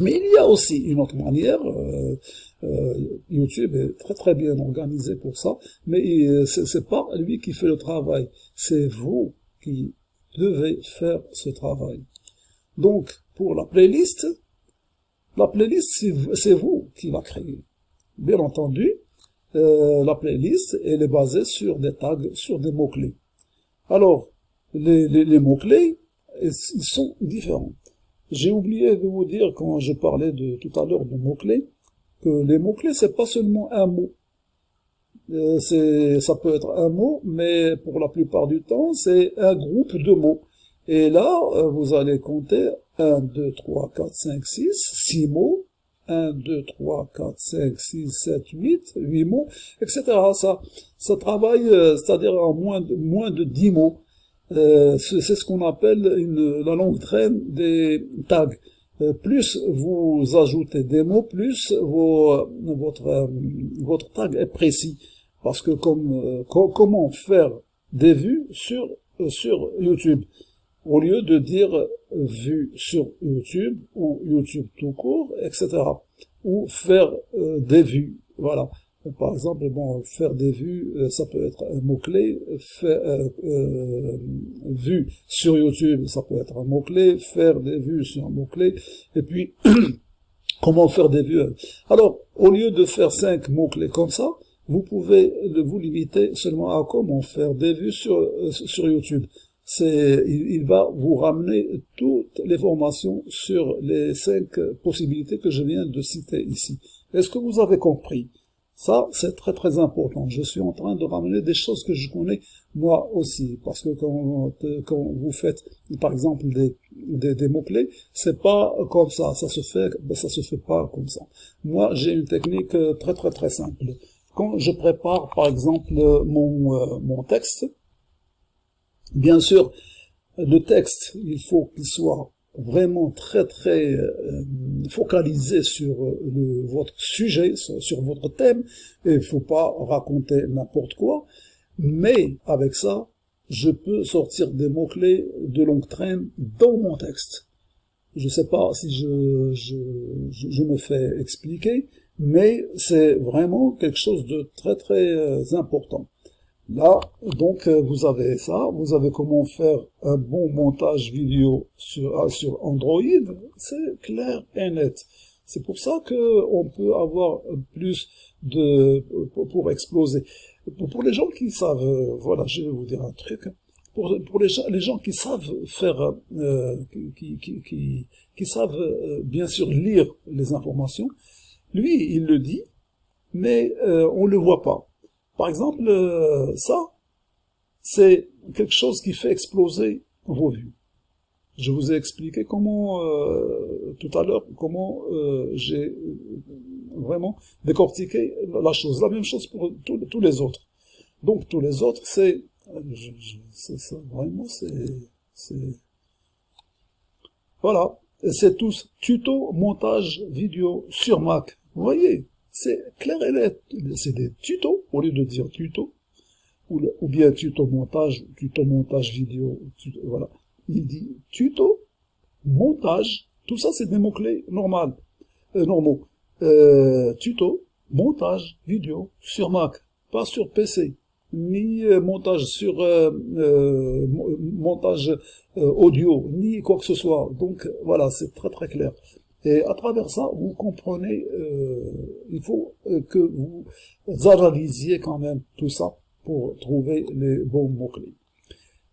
Mais il y a aussi une autre manière, euh, euh, YouTube est très très bien organisé pour ça, mais euh, c'est pas lui qui fait le travail, c'est vous qui devez faire ce travail. Donc, pour la playlist, la playlist, c'est vous qui la créez. Bien entendu, la playlist, elle est basée sur des tags, sur des mots-clés. Alors, les, les, les mots-clés, ils sont différents. J'ai oublié de vous dire, quand je parlais de tout à l'heure de mots-clés, que les mots-clés, c'est pas seulement un mot. Euh, ça peut être un mot, mais pour la plupart du temps, c'est un groupe de mots. Et là, euh, vous allez compter 1, 2, 3, 4, 5, 6, 6 mots, 1, 2, 3, 4, 5, 6, 7, 8, 8 mots, etc. Ça, ça travaille, euh, c'est-à-dire en moins de, moins de 10 mots. Euh, c'est ce qu'on appelle une, la longue traîne des tags. Euh, plus vous ajoutez des mots, plus vos, votre, votre tag est précis. Parce que comme, comment faire des vues sur, sur YouTube? Au lieu de dire vue sur YouTube ou YouTube tout court, etc. Ou faire des vues. Voilà. Par exemple, bon, faire des vues, euh, ça peut être un mot-clé, euh, euh, vue sur YouTube, ça peut être un mot-clé, faire des vues sur un mot-clé, et puis comment faire des vues? Alors, au lieu de faire cinq mots-clés comme ça, vous pouvez vous limiter seulement à comment faire des vues sur, euh, sur YouTube. C'est, il, il, va vous ramener toutes les formations sur les cinq possibilités que je viens de citer ici. Est-ce que vous avez compris? Ça, c'est très très important. Je suis en train de ramener des choses que je connais moi aussi, parce que quand, quand vous faites, par exemple, des, des, des mots-clés, c'est pas comme ça, ça se fait, ça se fait pas comme ça. Moi, j'ai une technique très très très simple. Quand je prépare, par exemple, mon, euh, mon texte, bien sûr, le texte, il faut qu'il soit vraiment très très euh, focalisé sur euh, votre sujet, sur, votre thème, et il faut pas raconter n'importe quoi, mais avec ça, je peux sortir des mots-clés de longue traîne dans mon texte. Je sais pas si je, je, je me fais expliquer, mais c'est vraiment quelque chose de très très euh, important. Là, donc, euh, vous avez ça, vous avez comment faire un bon montage vidéo sur, euh, sur Android, c'est clair et net. C'est pour ça que on peut avoir plus de pour, exploser. Pour, les gens qui savent, euh, voilà, je vais vous dire un truc. Pour, pour les, les gens qui savent faire, qui, qui, qui, qui, savent bien sûr lire les informations, lui, il le dit, mais on le voit pas. Par exemple, euh, ça, c'est quelque chose qui fait exploser vos vues. Je vous ai expliqué comment, euh, tout à l'heure, comment euh, j'ai vraiment décortiqué la chose. La même chose pour tous les autres. Donc, tous les autres, c'est... ça, vraiment, c'est... Voilà. C'est tous tuto montage vidéo sur Mac. Vous voyez c'est clair et net. C'est des tutos, lieu de dire tuto, ou, bien tuto montage, tuto montage vidéo, voilà. Il dit tuto, montage, tout ça c'est des mots-clés normaux, euh, normaux. Euh, tuto, montage, vidéo, sur Mac, pas sur PC, ni euh, montage sur montage audio, ni quoi que ce soit. Donc voilà, c'est très très clair. Et à travers ça, vous comprenez, euh, il faut euh, que vous analysiez quand même tout ça pour trouver les bons mots-clés.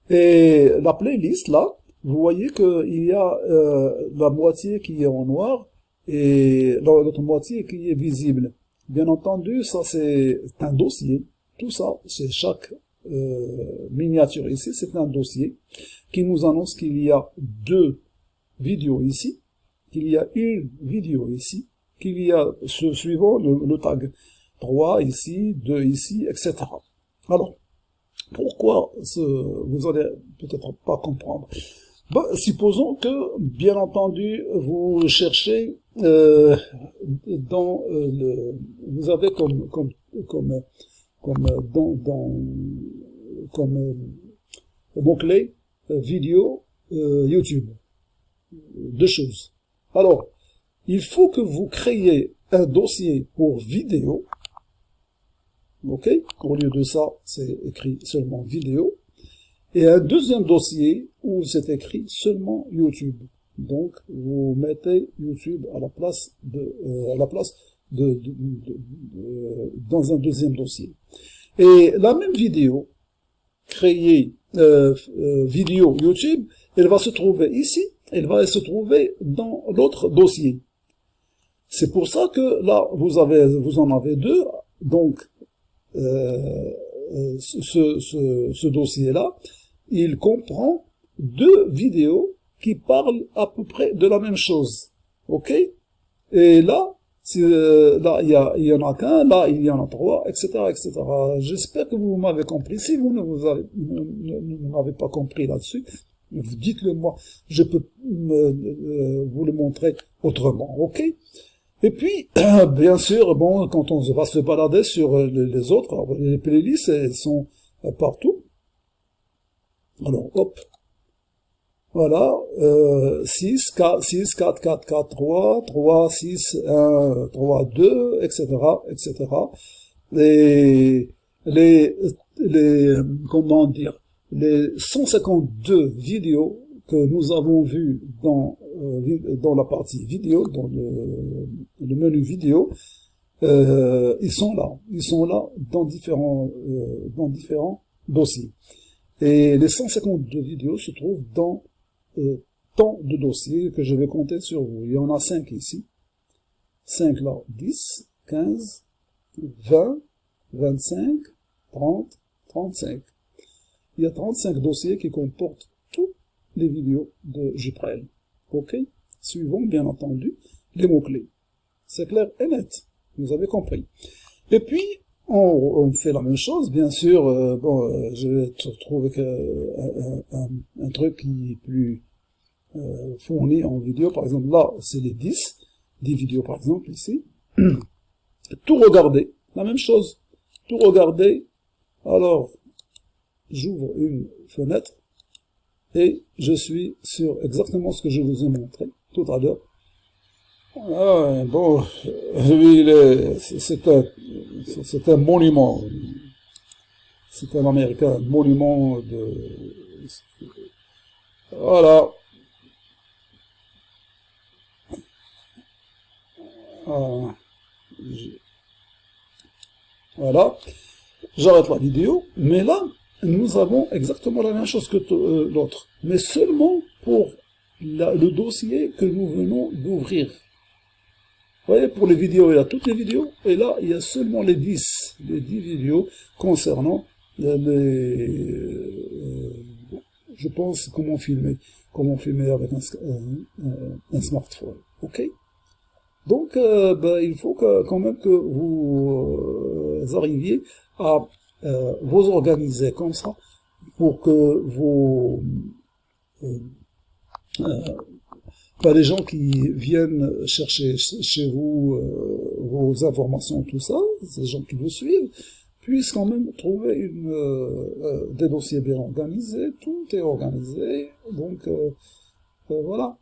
Et la playlist, là, vous voyez qu'il y a euh, la moitié qui est en noir et l'autre moitié qui est visible. Bien entendu, ça c'est un dossier. Tout ça, c'est chaque euh, miniature ici, c'est un dossier qui nous annonce qu'il y a deux vidéos ici qu'il y a une vidéo ici, qu'il y a ce suivant le, tag 3 ici, 2 ici, etc. Alors, pourquoi ce, vous allez peut-être pas comprendre. Bah, Supposons que, bien entendu, vous cherchez euh, dans euh, le, vous avez comme comme comme comme dans, comme euh, mot clé vidéo YouTube. Deux choses alors, il faut que vous créez un dossier pour vidéo, ok Au lieu de ça, c'est écrit seulement vidéo, et un deuxième dossier où c'est écrit seulement YouTube. Donc, vous mettez YouTube à la place de, euh, de, dans un deuxième dossier. Et la même vidéo, créée euh, euh, vidéo YouTube, elle va se trouver ici, elle va se trouver dans l'autre dossier. C'est pour ça que là, vous, avez, vous en avez deux, donc euh, ce, ce, ce dossier-là, il comprend deux vidéos qui parlent à peu près de la même chose. OK? Et là, euh, là, il y, y en a qu'un, là, il y en a trois, etc., etc. J'espère que vous m'avez compris. Si vous ne m'avez pas compris là-dessus, dites-le moi. Je peux euh, vous le montrer autrement, ok? Et puis, bien sûr, bon, quand on va se balader sur les autres, les playlists, elles sont partout. Alors, hop, voilà, euh, 6, 4, 6, 4, 4, 4, 3, 3, 6, 1, 3, 2, etc., etc. Les, les, les, comment dire, les 152 vidéos que nous avons vues dans, euh, dans la partie vidéo, dans le, menu vidéo, euh, ils sont là, ils sont là dans différents, euh, dans différents dossiers. Et les 152 vidéos se trouvent dans euh, tant de dossiers que je vais compter sur vous. Il y en a 5 ici. 5 là, 10, 15, 20, 25, 30, 35. Il y a 35 dossiers qui comportent tous les vidéos de Juprel. OK? Suivons, bien entendu, les mots-clés. C'est clair et net. Vous avez compris. Et puis, on, fait la même chose, bien sûr. Euh, bon, euh, je vais trouver un, un, un, truc qui est plus euh, fourni en vidéo. Par exemple, là, c'est les 10, 10 vidéos par exemple, ici. Tout regarder, la même chose. Tout regarder. Alors, j'ouvre une fenêtre et je suis sur exactement ce que je vous ai montré tout à l'heure. Ah, bon, lui, c'est un, un monument. C'est un Américain, un monument de... Voilà. Voilà. J'arrête la vidéo, mais là, nous avons exactement la même chose que euh, l'autre, mais seulement pour le dossier que nous venons d'ouvrir. Vous voyez, pour les vidéos, il y a toutes les vidéos, et là, il y a seulement les 10, les 10 vidéos concernant les, euh, je pense, comment filmer, comment filmer avec un, un smartphone, ok? Donc, euh, ben, il faut quand même que vous euh, arriviez à euh, vous organiser comme ça pour que vos pas les gens qui viennent chercher chez vous vos informations, tout ça, ces gens qui vous suivent, puissent quand même trouver une, des dossiers bien organisés, tout est organisé, donc voilà.